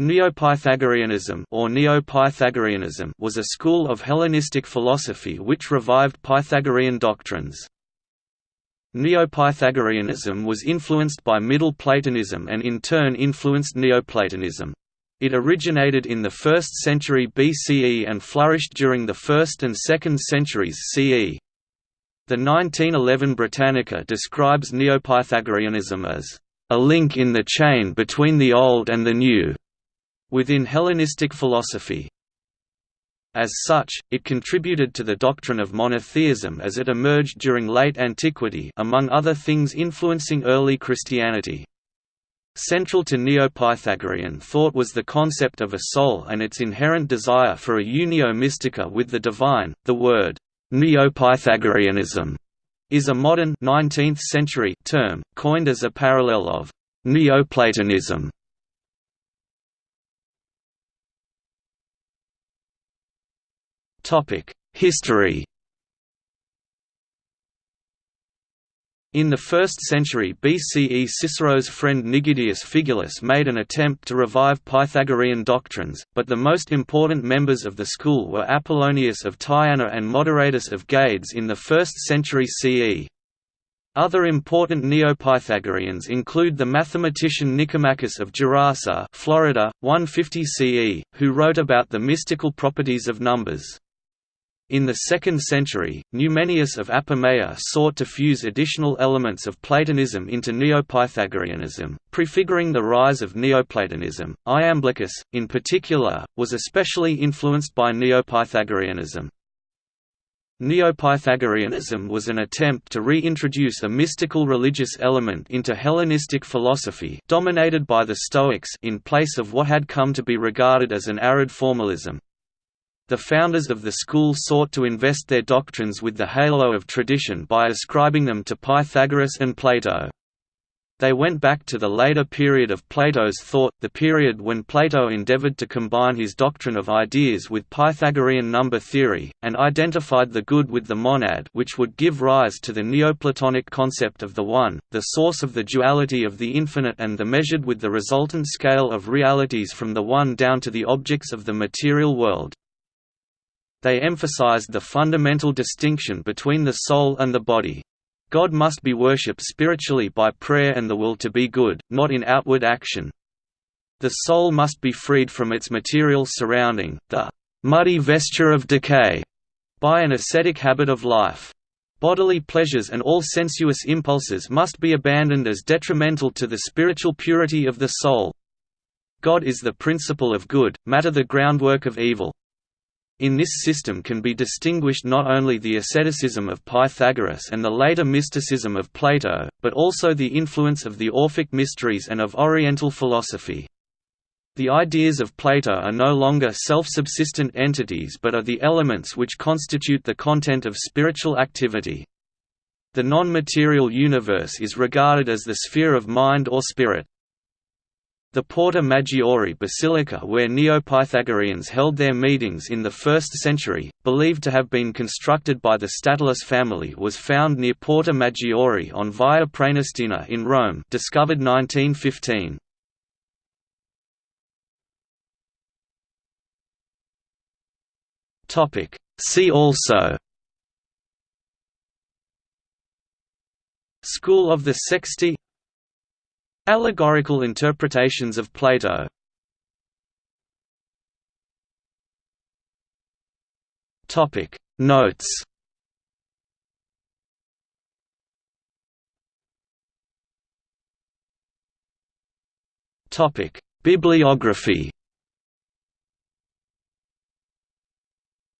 Neo-Pythagoreanism or Neo-Pythagoreanism was a school of Hellenistic philosophy which revived Pythagorean doctrines. Neo-Pythagoreanism was influenced by Middle Platonism and in turn influenced Neoplatonism. It originated in the 1st century BCE and flourished during the 1st and 2nd centuries CE. The 1911 Britannica describes Neo-Pythagoreanism as a link in the chain between the old and the new within Hellenistic philosophy. As such, it contributed to the doctrine of monotheism as it emerged during late antiquity among other things influencing early Christianity. Central to Neo-Pythagorean thought was the concept of a soul and its inherent desire for a unio mystica with the divine. The word Neo-Pythagoreanism is a modern 19th century term coined as a parallel of Neoplatonism History In the 1st century BCE Cicero's friend Nigidius Figulus made an attempt to revive Pythagorean doctrines, but the most important members of the school were Apollonius of Tyana and Moderatus of Gades in the 1st century CE. Other important Neo-Pythagoreans include the mathematician Nicomachus of Gerasa Florida, 150 CE, who wrote about the mystical properties of numbers. In the 2nd century, Numenius of Apamea sought to fuse additional elements of Platonism into Neo-Pythagoreanism, prefiguring the rise of Neoplatonism. Iamblichus, in particular, was especially influenced by Neo-Pythagoreanism. Neo-Pythagoreanism was an attempt to reintroduce a mystical religious element into Hellenistic philosophy dominated by the Stoics in place of what had come to be regarded as an arid formalism. The founders of the school sought to invest their doctrines with the halo of tradition by ascribing them to Pythagoras and Plato. They went back to the later period of Plato's thought, the period when Plato endeavored to combine his doctrine of ideas with Pythagorean number theory, and identified the good with the monad which would give rise to the Neoplatonic concept of the One, the source of the duality of the infinite and the measured with the resultant scale of realities from the One down to the objects of the material world. They emphasized the fundamental distinction between the soul and the body. God must be worshipped spiritually by prayer and the will to be good, not in outward action. The soul must be freed from its material surrounding, the muddy vesture of decay, by an ascetic habit of life. Bodily pleasures and all sensuous impulses must be abandoned as detrimental to the spiritual purity of the soul. God is the principle of good, matter the groundwork of evil. In this system can be distinguished not only the asceticism of Pythagoras and the later mysticism of Plato, but also the influence of the Orphic mysteries and of Oriental philosophy. The ideas of Plato are no longer self-subsistent entities but are the elements which constitute the content of spiritual activity. The non-material universe is regarded as the sphere of mind or spirit. The Porta Maggiore Basilica where Neo-Pythagoreans held their meetings in the 1st century, believed to have been constructed by the Statilius family was found near Porta Maggiore on Via Praenestina in Rome discovered 1915. See also School of the Sexti Allegorical interpretations of Plato. Notes. Bibliography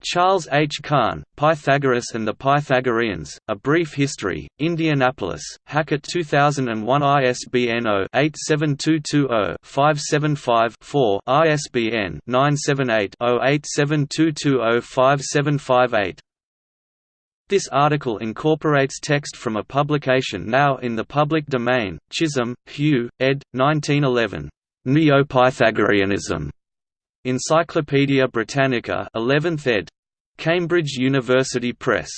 Charles H. Kahn, Pythagoras and the Pythagoreans, A Brief History, Indianapolis, Hackett 2001 ISBN 0-87220-575-4 ISBN 978-0-87220-5758 This article incorporates text from a publication now in the public domain, Chisholm, Hugh, ed. 1911. Neo-Pythagoreanism. Encyclopædia Britannica 11th ed. Cambridge University Press